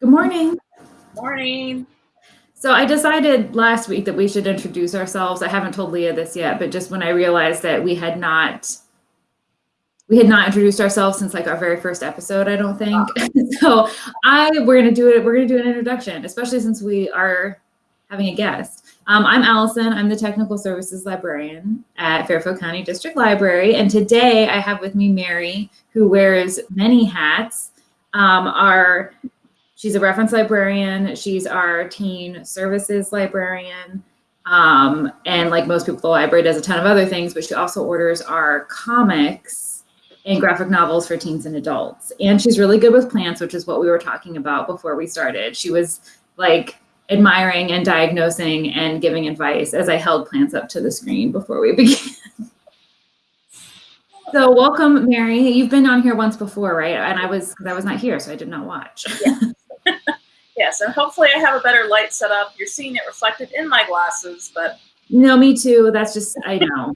Good morning. Morning. So I decided last week that we should introduce ourselves. I haven't told Leah this yet, but just when I realized that we had not we had not introduced ourselves since like our very first episode, I don't think. so I we're gonna do it, we're gonna do an introduction, especially since we are having a guest. Um, I'm Allison, I'm the technical services librarian at Fairfield County District Library. And today I have with me Mary, who wears many hats. Um, our She's a reference librarian. She's our teen services librarian. Um, and like most people, the library does a ton of other things, but she also orders our comics and graphic novels for teens and adults. And she's really good with plants, which is what we were talking about before we started. She was like admiring and diagnosing and giving advice as I held plants up to the screen before we began. so welcome, Mary. You've been on here once before, right? And I was, because I was not here, so I did not watch. Yeah. Yes, and hopefully I have a better light set up. You're seeing it reflected in my glasses, but. No, me too. That's just, I know.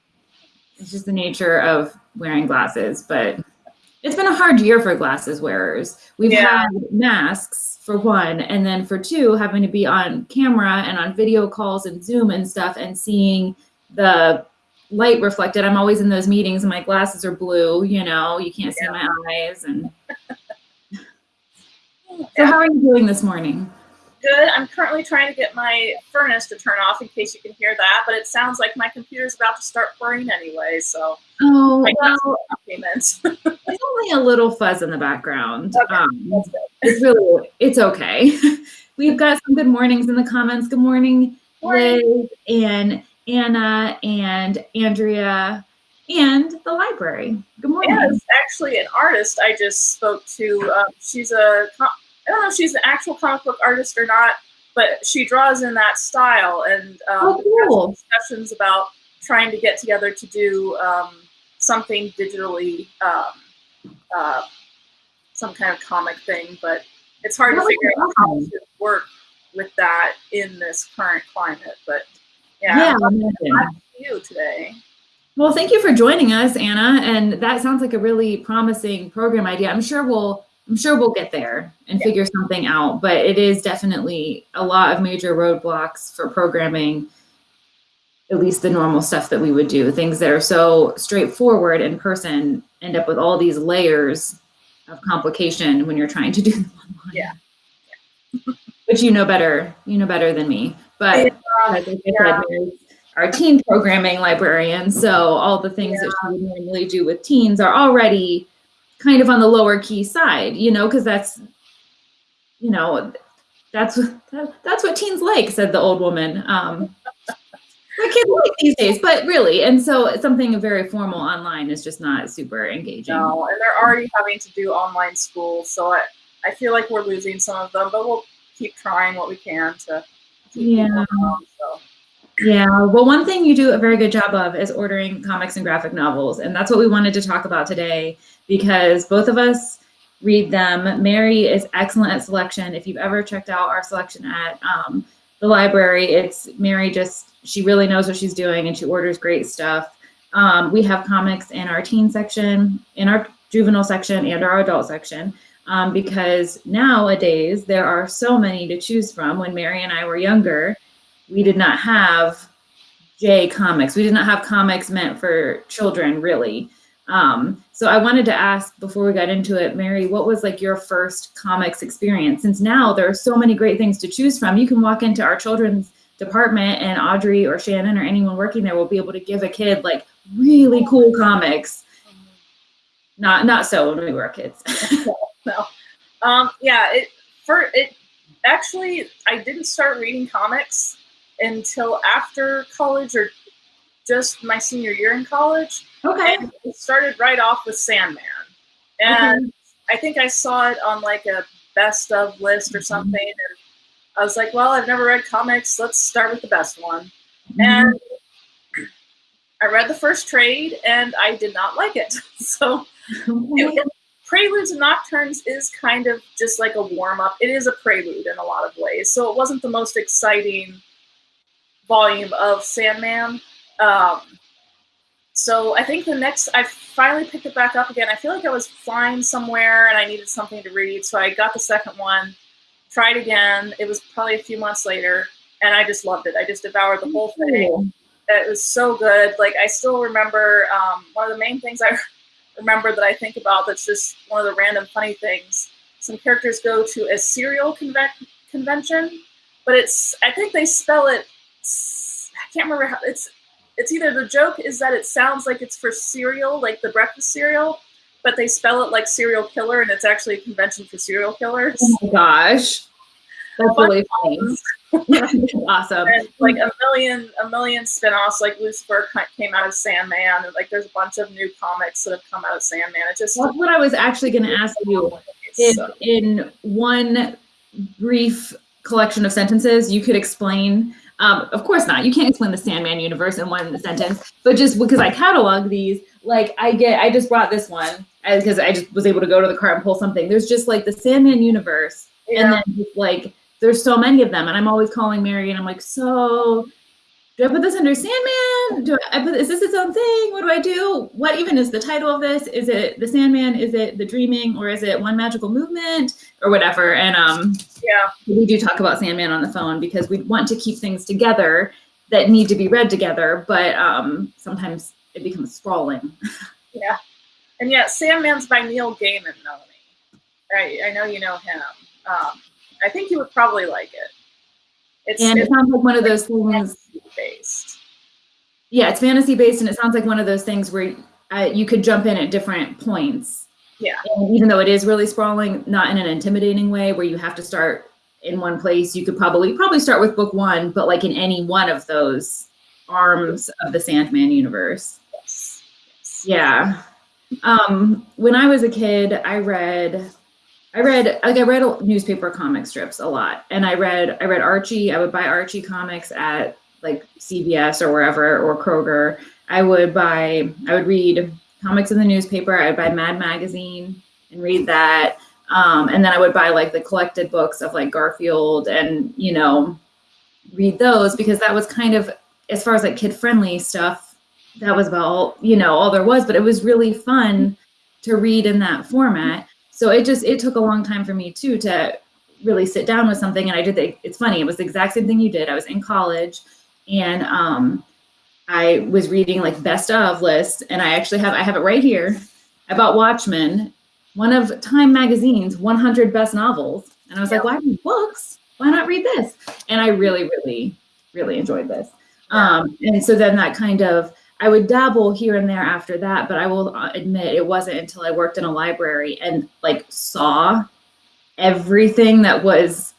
it's just the nature of wearing glasses, but it's been a hard year for glasses wearers. We've yeah. had masks for one, and then for two, having to be on camera and on video calls and Zoom and stuff and seeing the light reflected. I'm always in those meetings and my glasses are blue, you know, you can't see my eyes and so how are you doing this morning? Good. I'm currently trying to get my furnace to turn off in case you can hear that, but it sounds like my computer's about to start burning anyway, so. Oh, well, it's only a little fuzz in the background. Okay. Um, it's really, it's okay. We've got some good mornings in the comments. Good morning, morning. Liz and Anna and Andrea and the library. Good morning. Yes, actually an artist I just spoke to. Um, she's a I don't know if she's an actual comic book artist or not, but she draws in that style and um, oh, cool. discussions about trying to get together to do um, something digitally, um, uh, some kind of comic thing. But it's hard to figure out how to work with that in this current climate. But yeah, yeah you today. Well, thank you for joining us, Anna. And that sounds like a really promising program idea. I'm sure we'll I'm sure we'll get there and yeah. figure something out, but it is definitely a lot of major roadblocks for programming at least the normal stuff that we would do. Things that are so straightforward in person end up with all these layers of complication when you're trying to do them online. Yeah. yeah. Which you know better, you know better than me. But like I yeah. said, our teen programming librarian. So all the things that she would normally do with teens are already kind of on the lower key side, you know, because that's, you know, that's that, that's what teens like, said the old woman. Um, the kids like these days, but really, and so something very formal online is just not super engaging. No, and they're already having to do online school, so I, I feel like we're losing some of them, but we'll keep trying what we can to. yeah. Them, so. Yeah, well, one thing you do a very good job of is ordering comics and graphic novels, and that's what we wanted to talk about today because both of us read them. Mary is excellent at selection. If you've ever checked out our selection at um, the library, it's Mary just, she really knows what she's doing and she orders great stuff. Um, we have comics in our teen section, in our juvenile section, and our adult section. Um, because nowadays there are so many to choose from. When Mary and I were younger, we did not have J comics. We did not have comics meant for children, really. Um, so I wanted to ask before we got into it, Mary, what was like your first comics experience? Since now there are so many great things to choose from. You can walk into our children's department and Audrey or Shannon or anyone working there will be able to give a kid like really cool comics. Not not so when we were kids. no. Um, yeah, it for it actually I didn't start reading comics until after college or just my senior year in college. Okay. And it started right off with Sandman. And okay. I think I saw it on like a best of list or mm-hmm. something. And I was like, well, I've never read comics. Let's start with the best one. Mm-hmm. And I read the first trade and I did not like it. So it, Preludes and Nocturnes is kind of just like a warm up. It is a prelude in a lot of ways. So it wasn't the most exciting volume of Sandman. Um, so I think the next, I finally picked it back up again. I feel like I was flying somewhere and I needed something to read, so I got the second one. tried again. It was probably a few months later, and I just loved it. I just devoured the whole thing. It was so good. Like I still remember um, one of the main things I remember that I think about. That's just one of the random funny things. Some characters go to a cereal conve- convention, but it's I think they spell it. I can't remember how it's. It's either the joke is that it sounds like it's for cereal, like the breakfast cereal, but they spell it like serial killer, and it's actually a convention for serial killers. Oh my gosh, that's really funny. awesome. And like a million, a million spin-offs. Like Lucifer came out of Sandman, and like there's a bunch of new comics that have come out of Sandman. It just that's what I was actually going to ask you. In, in one brief collection of sentences, you could explain. Um, of course not. You can't explain the Sandman universe in one sentence, but just because I catalog these, like I get, I just brought this one because I just was able to go to the cart and pull something. There's just like the Sandman universe, yeah. and then just like there's so many of them, and I'm always calling Mary, and I'm like, so do I put this under Sandman? Do I put is this its own thing? What do I do? What even is the title of this? Is it the Sandman? Is it the Dreaming, or is it One Magical Movement, or whatever? And um, yeah, we do talk about Sandman on the phone because we want to keep things together that need to be read together, but um, sometimes it becomes sprawling. yeah, and yeah, Sandman's by Neil Gaiman, Melanie. I I know you know him. Um, I think you would probably like it. It's, and it sounds like one of those things based. Yeah, it's fantasy based, and it sounds like one of those things where uh, you could jump in at different points. Yeah. And even though it is really sprawling, not in an intimidating way where you have to start in one place, you could probably probably start with book one, but like in any one of those arms of the Sandman universe. Yes. yes. Yeah. Um, when I was a kid, I read I read like I read newspaper comic strips a lot, and I read I read Archie. I would buy Archie comics at like CVS or wherever or Kroger. I would buy I would read comics in the newspaper. I would buy Mad Magazine and read that, um, and then I would buy like the collected books of like Garfield and you know read those because that was kind of as far as like kid friendly stuff. That was about all, you know all there was, but it was really fun to read in that format so it just it took a long time for me too to really sit down with something. And i did the, it's funny it was the exact same thing you did. I was in college and um i was reading like best of lists and i actually have i have it right here about watchmen one of time magazine's 100 best novels. And i was like why read books? Why not read this? And i really really really enjoyed this. Um and so then that kind of I would dabble here and there after that, but I will uh, admit it wasn't until I worked in a library and like saw everything that was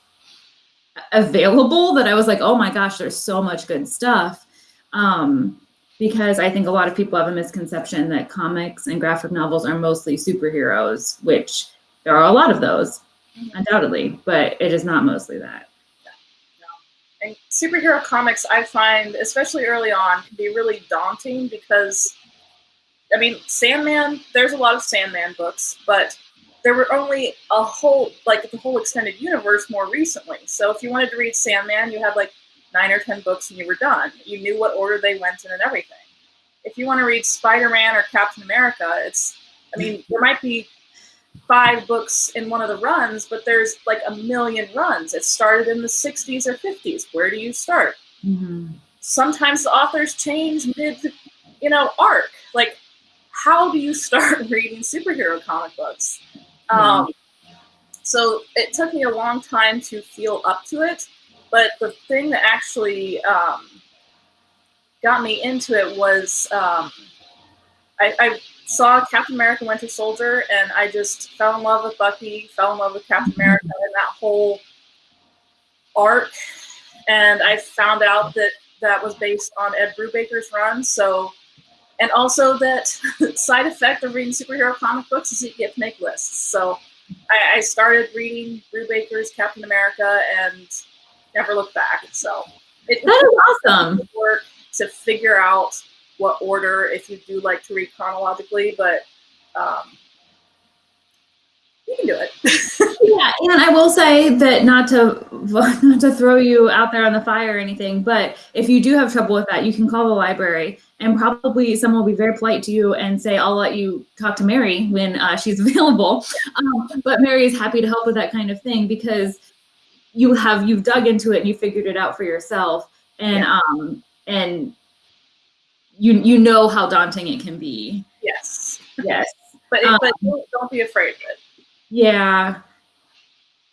available that I was like, oh my gosh, there's so much good stuff. Um, because I think a lot of people have a misconception that comics and graphic novels are mostly superheroes, which there are a lot of those, mm-hmm. undoubtedly, but it is not mostly that and superhero comics I find, especially early on, can be really daunting because, I mean, Sandman. There's a lot of Sandman books, but there were only a whole like the whole extended universe more recently. So if you wanted to read Sandman, you had like nine or ten books and you were done. You knew what order they went in and everything. If you want to read Spider-Man or Captain America, it's I mean, there might be five books in one of the runs, but there's like a million runs. It started in the 60s or 50s. Where do you start? Mm-hmm. Sometimes the authors change mid, you know, arc. Like, how do you start reading superhero comic books? Mm-hmm. Um, so it took me a long time to feel up to it. But the thing that actually um, got me into it was um, I, I saw Captain America Winter Soldier and I just fell in love with Bucky, fell in love with Captain America and that whole arc. And I found out that that was based on Ed Brubaker's run. So, and also that side effect of reading superhero comic books is you get to make lists. So I, I started reading Brubaker's Captain America and never looked back. So it, that is awesome. Work to figure out what order if you do like to read chronologically, but um, you can do it. yeah, and I will say that not to not to throw you out there on the fire or anything, but if you do have trouble with that, you can call the library, and probably someone will be very polite to you and say, "I'll let you talk to Mary when uh, she's available." Um, but Mary is happy to help with that kind of thing because you have you've dug into it and you figured it out for yourself and yeah. um and you you know how daunting it can be. Yes. Yes. But, um, but don't be afraid of it. yeah.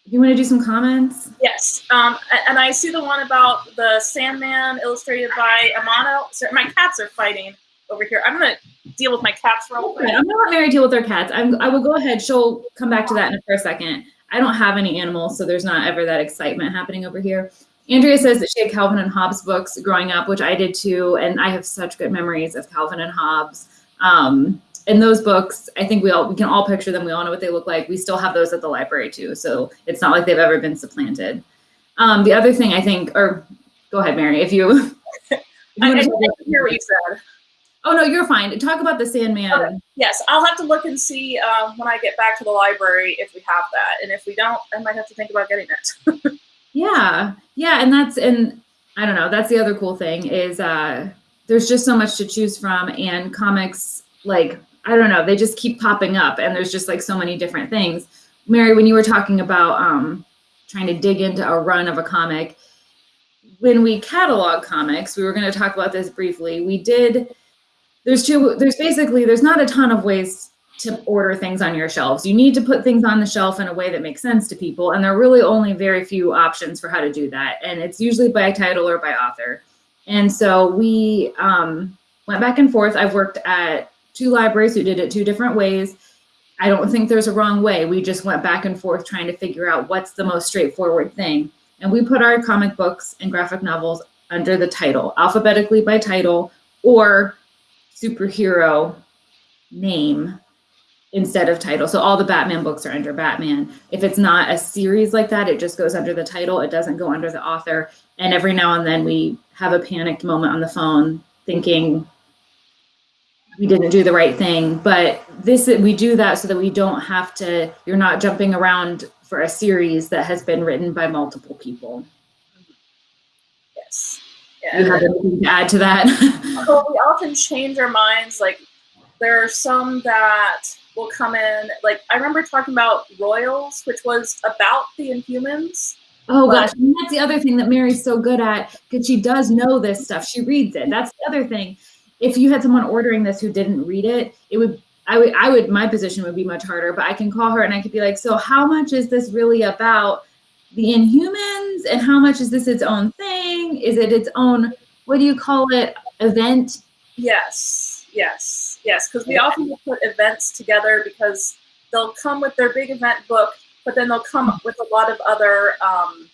You want to do some comments? Yes. Um and i see the one about the sandman illustrated by amano. So my cats are fighting over here. I'm gonna deal with my cats real quick. I'm gonna let mary deal with her cats. I'm, i will go ahead. She'll come back to that in a, for a second. I don't have any animals, so there's not ever that excitement happening over here. Andrea says that she had Calvin and Hobbes books growing up, which I did too, and I have such good memories of Calvin and Hobbes. Um, and those books, I think we all we can all picture them. We all know what they look like. We still have those at the library too, so it's not like they've ever been supplanted. Um, the other thing I think, or go ahead, Mary, if you. if you I, I didn't hear what you said. Oh no, you're fine. Talk about the Sandman. Okay. Yes, I'll have to look and see um, when I get back to the library if we have that, and if we don't, I might have to think about getting it. yeah, yeah, and that's and I don't know. That's the other cool thing is uh, there's just so much to choose from, and comics like I don't know, they just keep popping up, and there's just like so many different things. Mary, when you were talking about um, trying to dig into a run of a comic, when we catalog comics, we were going to talk about this briefly. We did there's two there's basically there's not a ton of ways to order things on your shelves. You need to put things on the shelf in a way that makes sense to people. And there are really only very few options for how to do that. And it's usually by title or by author. And so we um, went back and forth. I've worked at two libraries who did it two different ways. I don't think there's a wrong way. We just went back and forth trying to figure out what's the most straightforward thing. And we put our comic books and graphic novels under the title, alphabetically by title, or superhero name instead of title. So all the Batman books are under Batman. If it's not a series like that, it just goes under the title. It doesn't go under the author. And every now and then we have a panicked moment on the phone thinking we didn't do the right thing. But this we do that so that we don't have to, you're not jumping around for a series that has been written by multiple people. Yes. Yeah. You have anything to add to that? well, we often change our minds. Like there are some that will come in. Like I remember talking about Royals, which was about the Inhumans. Oh gosh, and that's the other thing that Mary's so good at because she does know this stuff. She reads it. That's the other thing. If you had someone ordering this who didn't read it, it would I would I would my position would be much harder. But I can call her and I could be like, so how much is this really about? the Inhumans and how much is this its own thing? Is it its own, what do you call it, event? Yes, yes, yes. Because we often put events together because they'll come with their big event book, but then they'll come up with a lot of other um,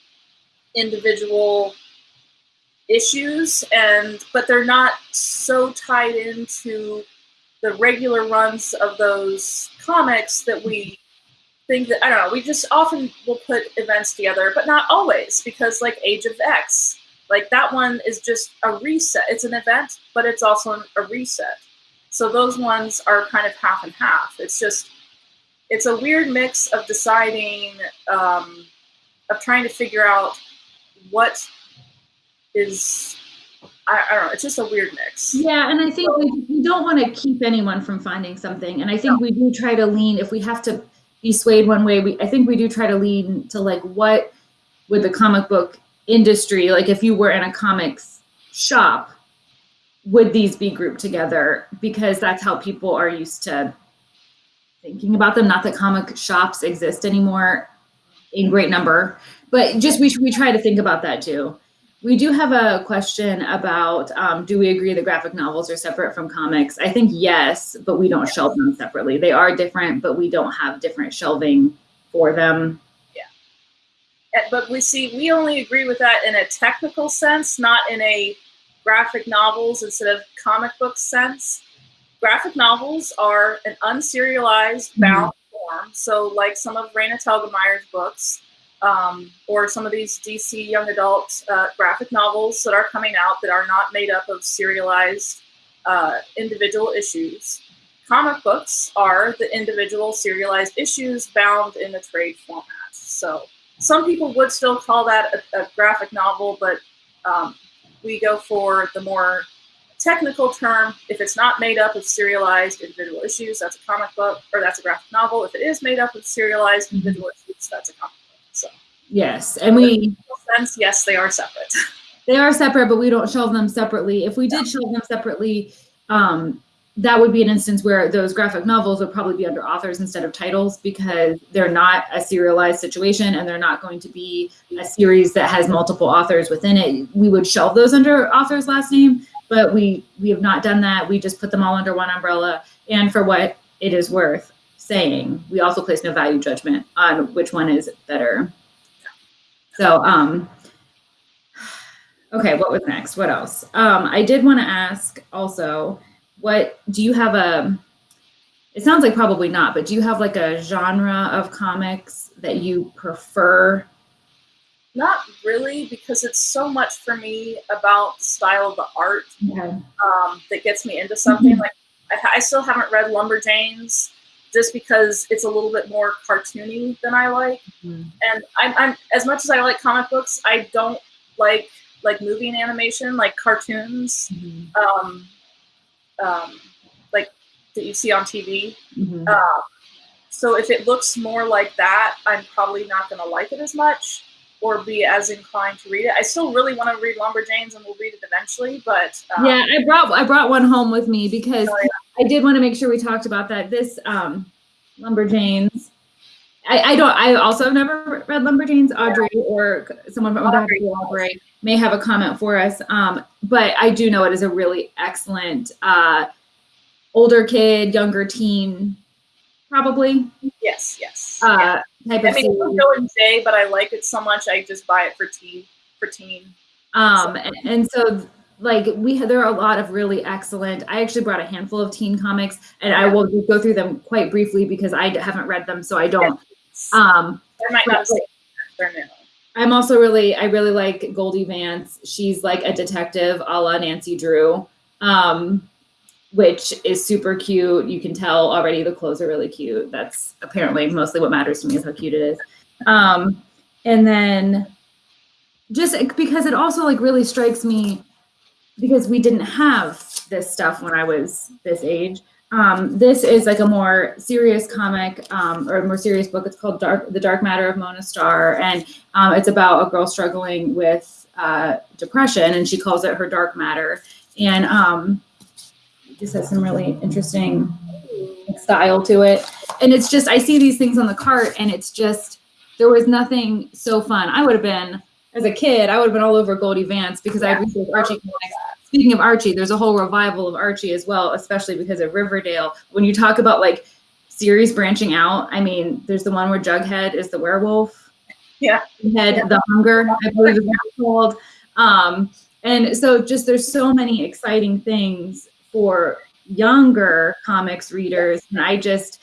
individual issues and but they're not so tied into the regular runs of those comics that we think that I don't know. We just often will put events together, but not always because like Age of X, like that one is just a reset. It's an event, but it's also a reset. So those ones are kind of half and half. It's just it's a weird mix of deciding um, of trying to figure out what is I, I, don't know. It's just a weird mix. Yeah, and I think so, we, we don't want to keep anyone from finding something. And I think no. we do try to lean if we have to be swayed one way. We I think we do try to lean to like what would the comic book industry like if you were in a comics shop would these be grouped together because that's how people are used to thinking about them not that comic shops exist anymore in great number but just we, we try to think about that too we do have a question about um, do we agree the graphic novels are separate from comics? I think yes, but we don't shelve them separately. They are different, but we don't have different shelving for them. Yeah. But we see, we only agree with that in a technical sense, not in a graphic novels instead of comic book sense. Graphic novels are an unserialized bound mm-hmm. form. So, like some of Raina Telgemeier's books, um, or some of these DC young adult uh, graphic novels that are coming out that are not made up of serialized uh, individual issues. Comic books are the individual serialized issues bound in the trade format. So some people would still call that a, a graphic novel, but um, we go for the more technical term. If it's not made up of serialized individual issues, that's a comic book, or that's a graphic novel. If it is made up of serialized individual issues, that's a comic book. So Yes, and we sense, yes, they are separate. They are separate, but we don't shelve them separately. If we did shelve them separately, um, that would be an instance where those graphic novels would probably be under authors instead of titles because they're not a serialized situation and they're not going to be a series that has multiple authors within it. We would shelve those under author's last name, but we we have not done that. We just put them all under one umbrella. And for what it is worth saying, we also place no value judgment on which one is better. So um Okay, what was next? What else? Um, I did want to ask also, what do you have a? It sounds like probably not, but do you have like a genre of comics that you prefer? Not really, because it's so much for me about the style of the art Okay. um, that gets me into something. Mhm. Like I, I still haven't read Lumberjanes just because it's a little bit more cartoony than I like. Mhm. And I'm, I'm as much as I like comic books, I don't like like movie and animation, like cartoons, um, um, like that you see on TV. Mhm. Um, so if it looks more like that, I'm probably not going to like it as much or be as inclined to read it. I still really want to read Lumberjanes and we'll read it eventually, but um, yeah, I brought I brought one home with me because Oh, I did want to make sure we talked about that. This um, Lumberjanes. I, I don't. I also have never read Lumberjanes. Audrey or someone from Audrey. Audrey may have a comment for us. Um, but I do know it is a really excellent uh, older kid, younger teen, probably yes, yes. uh, type I of mean, series. Joe and Jay, but I like it so much I just buy it for teen. for teen. Um, and, and so like we there are a lot of really excellent. I actually brought a handful of teen comics, and I will go through them quite briefly because i haven't read them, so I don't. Um, I might but, not say they're new. I'm also really I really like Goldie Vance. She's like a detective, a la Nancy Drew, um, which is super cute. You can tell already the clothes are really cute. That's apparently mostly what matters to me is how cute it is. Um, and then just because it also like really strikes me because we didn't have this stuff when I was this age. Um, this is like a more serious comic um, or a more serious book. It's called Dark, The Dark Matter of Mona Starr, and um, it's about a girl struggling with uh, depression, and she calls it her dark matter. And um, it has some really interesting style to it. And it's just I see these things on the cart, and it's just there was nothing so fun. I would have been as a kid, I would have been all over Goldie Vance because I researched Archie comics. Speaking of Archie, there's a whole revival of Archie as well, especially because of Riverdale. When you talk about like series branching out, I mean, there's the one where Jughead is the werewolf. Yeah. Head, Yeah. the hunger, I believe is called. Um, and so just there's so many exciting things for younger comics readers. And I just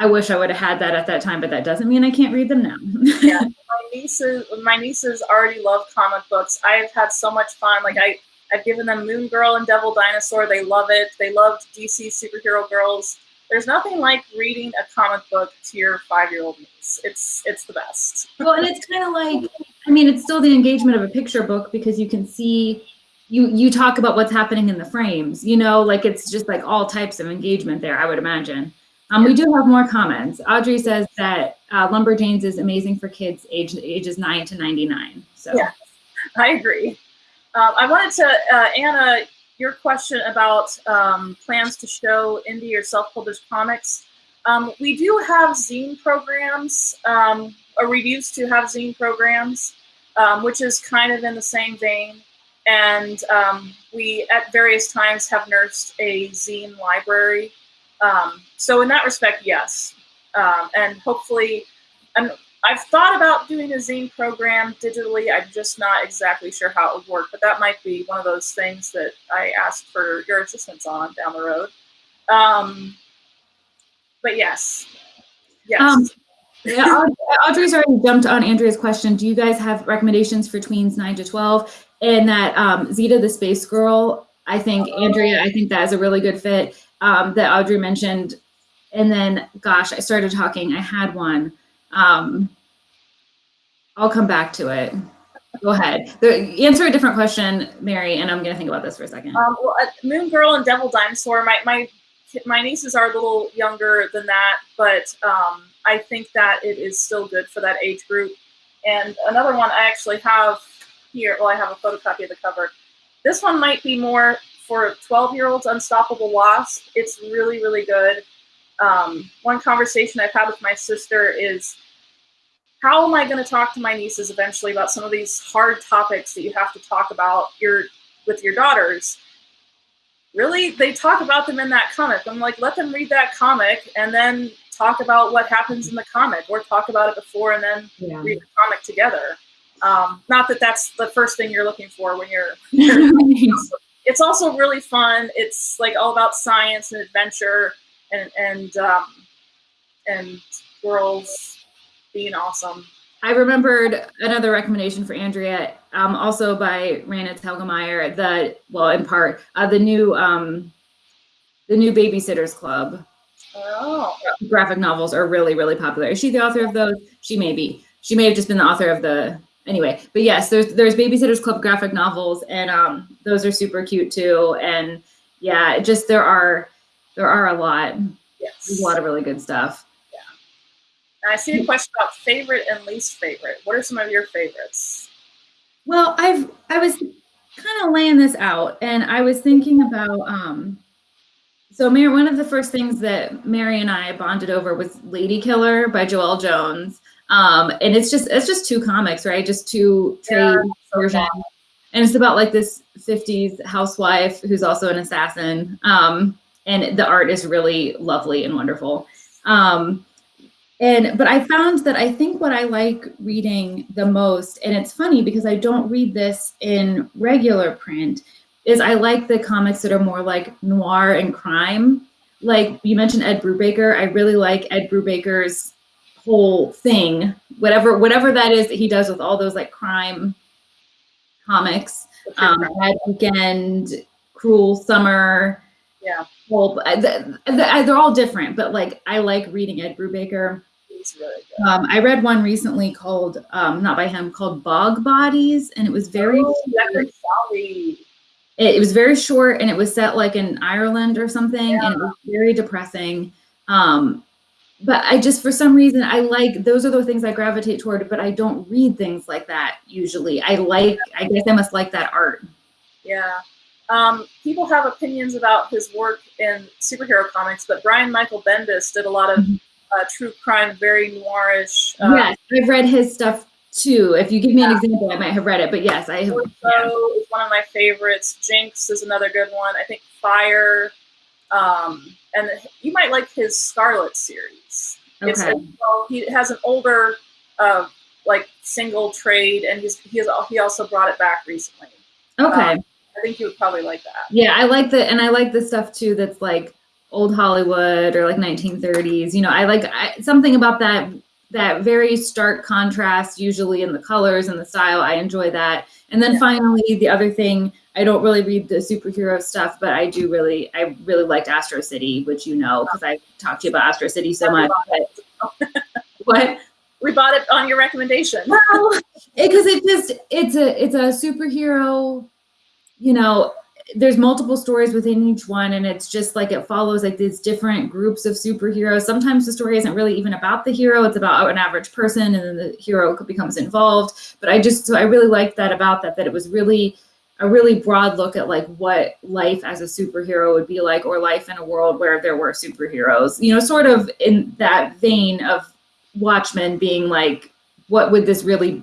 I wish I would have had that at that time, but that doesn't mean I can't read them now. Yeah. my nieces my nieces already love comic books. I've had so much fun. Like I I've given them Moon Girl and Devil Dinosaur. They love it. They loved DC superhero girls. There's nothing like reading a comic book to your five year old niece. It's it's the best. well, and it's kind of like, I mean, it's still the engagement of a picture book because you can see, you you talk about what's happening in the frames. You know, like it's just like all types of engagement there. I would imagine. Um, we do have more comments. Audrey says that uh, Lumberjanes is amazing for kids age ages nine to ninety nine. So Yeah. I agree. Um, I wanted to uh, Anna your question about um, plans to show indie or self-published comics. Um, we do have zine programs, um, or we used to have zine programs, um, which is kind of in the same vein. And um, we, at various times, have nursed a zine library. So, in that respect, yes. And hopefully, I've thought about doing a zine program digitally. I'm just not exactly sure how it would work, but that might be one of those things that I ask for your assistance on down the road. Um, but yes, yes. Um, yeah, Audrey's already jumped on Andrea's question. Do you guys have recommendations for tweens nine to twelve? And that um, Zeta the Space Girl, I think Andrea, I think that is a really good fit. Um, that Audrey mentioned, and then gosh, I started talking. I had one. Um, I'll come back to it. Go ahead. The, answer a different question, Mary, and I'm gonna think about this for a second. Um, well, uh, Moon Girl and Devil Dinosaur. My my my nieces are a little younger than that, but um, I think that it is still good for that age group. And another one I actually have here. Well, I have a photocopy of the cover. This one might be more for 12 year olds, Unstoppable Wasp. It's really, really good. Um, one conversation I've had with my sister is how am I going to talk to my nieces eventually about some of these hard topics that you have to talk about your with your daughters? Really, they talk about them in that comic. I'm like, let them read that comic and then talk about what happens in the comic, or talk about it before and then yeah. read the comic together. Um, not that that's the first thing you're looking for when you're. it's also really fun. It's like all about science and adventure and and um, and girls being awesome. I remembered another recommendation for Andrea, um, also by Raina Telgemeier, the well, in part, uh, the new um, the new Babysitters Club. Oh. Graphic novels are really, really popular. Is she the author of those? She may be. She may have just been the author of the anyway. But yes, there's there's Babysitters Club graphic novels, and um, those are super cute too. And yeah, just there are there are a lot. Yes. There's a lot of really good stuff. Yeah. I see a question about favorite and least favorite. What are some of your favorites? Well, I've I was kind of laying this out, and I was thinking about um. So, Mary, one of the first things that Mary and I bonded over was Lady Killer by Joëlle Jones, um, and it's just it's just two comics, right? Just two trade yeah, versions, and it's about like this '50s housewife who's also an assassin, um, and the art is really lovely and wonderful. Um, and but i found that i think what i like reading the most and it's funny because i don't read this in regular print is i like the comics that are more like noir and crime. Like you mentioned ed brubaker i really like ed brubaker's whole thing whatever whatever that is that he does with all those like crime comics. Um Bad Weekend cruel summer yeah well they're all different but like i like reading ed brubaker really good. Um, I read one recently called, um, not by him, called Bog Bodies, and it was very. Oh, it, it, was very short, and it was set like in Ireland or something, yeah. and it was very depressing. Um, but I just, for some reason, I like those are the things I gravitate toward, but I don't read things like that usually. I like, I guess I must like that art. Yeah. Um, people have opinions about his work in superhero comics, but Brian Michael Bendis did a lot of mm-hmm uh, true crime, very noirish. Uh, yes, I've read his stuff too. If you give me yeah. an example, I might have read it. But yes, I have. yeah. is one of my favorites. Jinx is another good one. I think Fire, um, and you might like his Scarlet series. Okay. It's, well, he has an older, uh, like single trade, and he's he has he also brought it back recently. Okay. Um, I think you would probably like that. Yeah, I like the and I like the stuff too. That's like old Hollywood or like 1930s. You know, I like I, something about that that very stark contrast, usually in the colors and the style. I enjoy that. And then yeah. finally, the other thing, I don't really read the superhero stuff, but I do really, I really liked Astro City, which you know, because I talked to you about Astro City so much. But, what? We bought it on your recommendation. Well, because it, it just, it's a, it's a superhero, you know, there's multiple stories within each one and it's just like it follows like these different groups of superheroes. Sometimes the story isn't really even about the hero it's about an average person and then the hero becomes involved. But i just so i really liked that about that that it was really a really broad look at like what life as a superhero would be like or life in a world where there were superheroes you know sort of in that vein of watchmen being like what would this really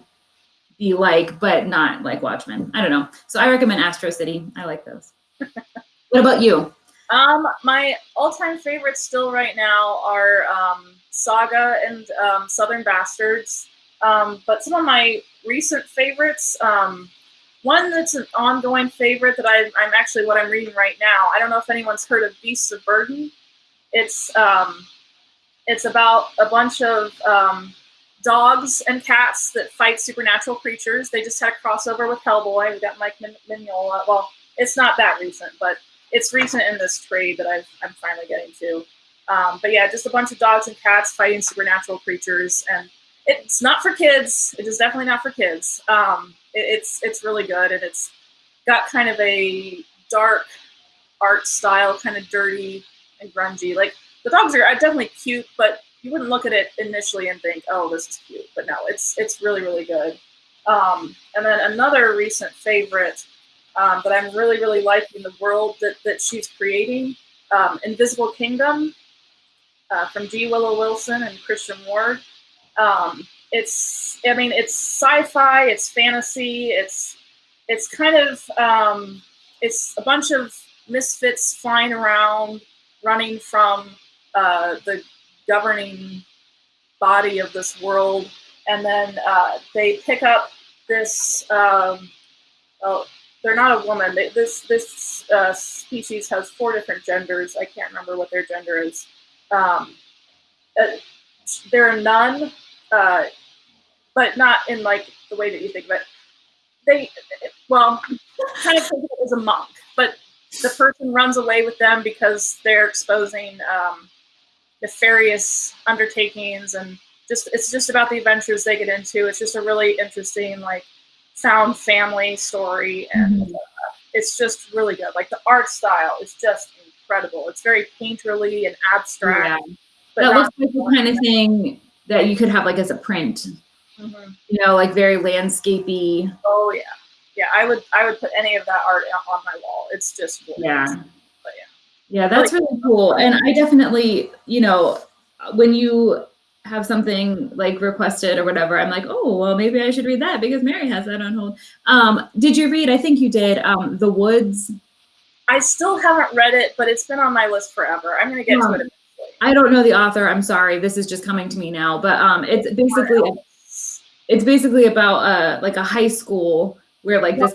be like, but not like Watchmen. I don't know. So I recommend Astro City. I like those. what about you? Um, my all-time favorites still right now are um, Saga and um, Southern Bastards. Um, but some of my recent favorites, um, one that's an ongoing favorite that I, I'm actually what I'm reading right now. I don't know if anyone's heard of Beasts of Burden. It's um, it's about a bunch of um, dogs and cats that fight supernatural creatures. They just had a crossover with Hellboy. We got Mike Mignola. Well, it's not that recent, but it's recent in this trade that i am finally getting to. Um, but yeah, just a bunch of dogs and cats fighting supernatural creatures, and it's not for kids. It is definitely not for kids. Um, it, it's it's really good, and it's got kind of a dark art style, kind of dirty and grungy. Like the dogs are definitely cute, but you wouldn't look at it initially and think, oh, this is cute, but no, it's it's really really good. Um, and then another recent favorite um, that I'm really really liking the world that that she's creating, um, Invisible Kingdom, uh, from G. Willow Wilson and Christian Ward. Um, it's I mean it's sci-fi, it's fantasy, it's it's kind of um, it's a bunch of misfits flying around, running from uh, the governing body of this world, and then uh, they pick up this. Um, oh, they're not a woman. They, this this uh, species has four different genders. I can't remember what their gender is. Um, uh, they're a nun, uh, but not in like the way that you think of it. They, well, kind of think of it as a monk, but the person runs away with them because they're exposing um, nefarious undertakings and just it's just about the adventures they get into. It's just a really interesting like found family story and mm-hmm. uh, it's just really good. Like the art style is just incredible. It's very painterly and abstract. Yeah. That looks like the kind of thing that you could have like as a print. Mm-hmm. You know, like very landscapey. Oh yeah, yeah. I would I would put any of that art on my wall. It's just gorgeous. yeah. Yeah, that's really cool. And I definitely, you know, when you have something like requested or whatever, I'm like, oh, well, maybe I should read that because Mary has that on hold. Um, did you read, I think you did, um, The Woods? I still haven't read it, but it's been on my list forever. I'm going to get to it eventually. I don't know the author. I'm sorry. This is just coming to me now, but um, it's basically, it's basically about uh, like a high school where like this.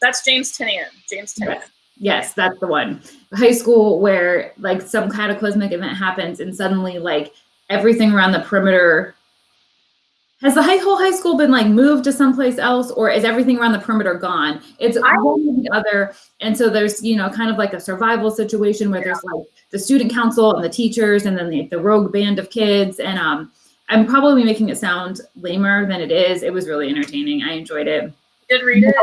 That's James Tynion. James Tynion. Yes. That's the one. High school where like some cataclysmic event happens and suddenly like everything around the perimeter has the high whole high school been like moved to someplace else or is everything around the perimeter gone? It's one or the other. And so there's, you know, kind of like a survival situation where there's like the student council and the teachers and then the, the rogue band of kids. And um, I'm probably making it sound lamer than it is. It was really entertaining. I enjoyed it. Did read it?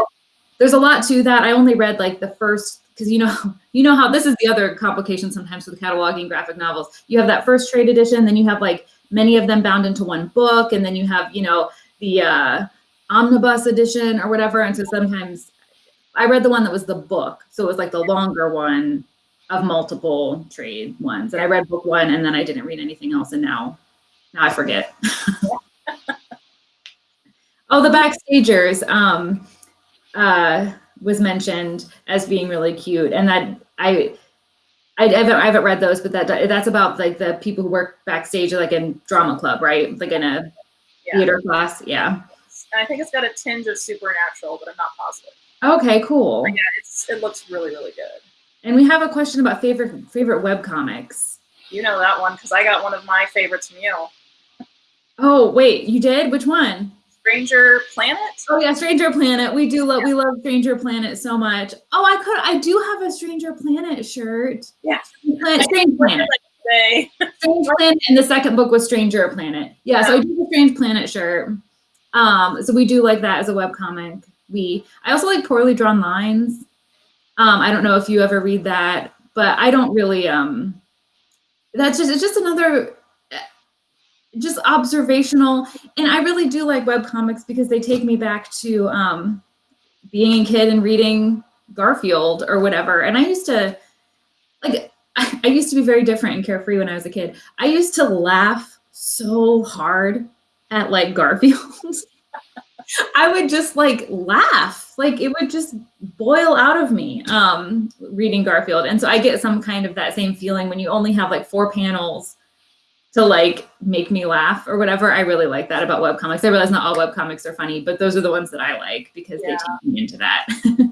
There's a lot to that. I only read like the first because you know you know how this is the other complication sometimes with cataloging graphic novels. You have that first trade edition then you have like many of them bound into one book and then you have you know the uh, omnibus edition or whatever and so sometimes i read the one that was the book so it was like the longer one of multiple trade ones and i read book one and then i didn't read anything else and now now i forget. Oh the backstagers um uh was mentioned as being really cute, and that I. I haven't, I haven't read those, but that that's about like the people who work backstage, like in drama club, right? Like in a yeah. theater class, yeah. And I think it's got a tinge of supernatural, but I'm not positive. Okay, cool. But yeah, it's it looks really really good. And we have a question about favorite favorite web comics. You know that one because I got one of my favorites from you. Oh wait, you did? Which one? Stranger Planet. Oh yeah, Stranger Planet. We do love yeah. we love Stranger Planet so much. Oh, I could I do have a Stranger Planet shirt. Yeah. Planet, Strange Planet. Strange Planet, and the second book was Stranger Planet. Yeah, yeah. so I do the Strange Planet shirt. Um, so we do like that as a web comic. We I also like poorly drawn lines. Um, I don't know if you ever read that, but I don't really um that's just it's just another just observational. And I really do like web comics because they take me back to um, being a kid and reading Garfield or whatever. And I used to like I, I used to be very different and carefree when I was a kid. I used to laugh so hard at like Garfield. I would just like laugh. Like it would just boil out of me um reading Garfield. And so I get some kind of that same feeling when you only have like four panels to like make me laugh or whatever. I really like that about web comics. I realize not all web comics are funny, but those are the ones that I like because yeah. they take me into that. um,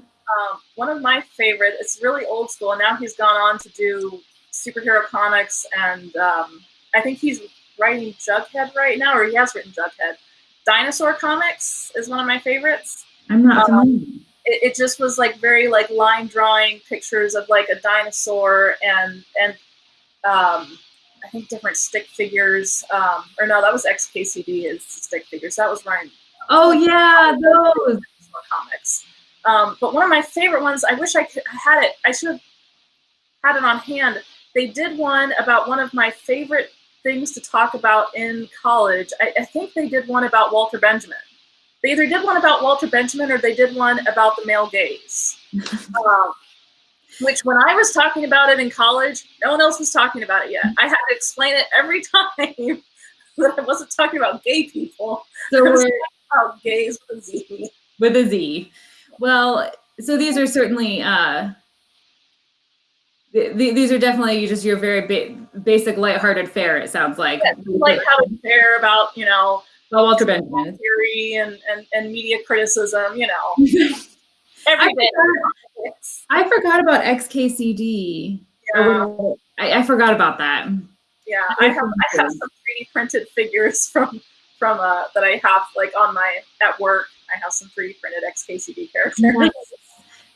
one of my favorite, it's really old school, and now he's gone on to do superhero comics, and um, I think he's writing Jughead right now, or he has written Jughead. Dinosaur Comics is one of my favorites. I'm not um, it, it, just was like very like line drawing pictures of like a dinosaur and and um, I think different stick figures. Um, or no, that was XKCD is stick figures. That was Ryan. Oh yeah, those comics. Um, but one of my favorite ones, I wish I could I had it. I should have had it on hand. They did one about one of my favorite things to talk about in college. I, I think they did one about Walter Benjamin. They either did one about Walter Benjamin or they did one about the male gaze. um, which when I was talking about it in college, no one else was talking about it yet. I had to explain it every time that I wasn't talking about gay people. So I we're talking about gays with a Z. with a Z. Well, so these are certainly uh, th- th- these are definitely just your very ba- basic, lighthearted fare. It sounds like Like how to care about, you know, Well, Walter Benjamin. theory and, and, and media criticism, you know, every I forgot, I forgot about XKCD. Yeah, I, I forgot about that. yeah. I have I have some 3D printed figures from from uh that I have like on my at work. I have some 3D printed XKCD characters. Nice.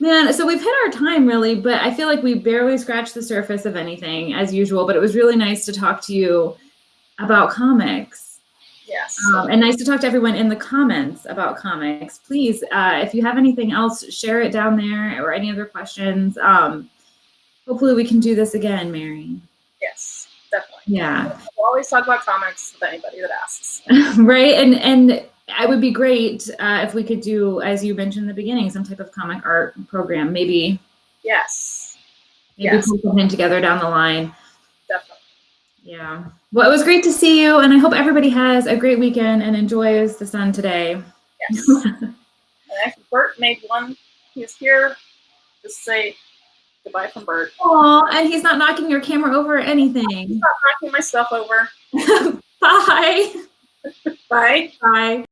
Man, so we've hit our time really, but I feel like we barely scratched the surface of anything as usual. But it was really nice to talk to you about comics. Yes. Um, and nice to talk to everyone in the comments about comics. Please, uh, if you have anything else, share it down there or any other questions. Um, hopefully, we can do this again, Mary. yes, definitely. Yeah, We'll always talk about comics with anybody that asks. right. And and it would be great uh, if we could do, as you mentioned in the beginning, some type of comic art program. Maybe Yes, maybe Yes. put something together down the line. Yeah. Well, it was great to see you, and I hope everybody has a great weekend and enjoys the sun today. Yes. and actually, Bert made one. He's here. Just say goodbye from Bert. Aw, and he's not knocking your camera over or anything. not knocking my stuff over. Bye. Bye. Bye.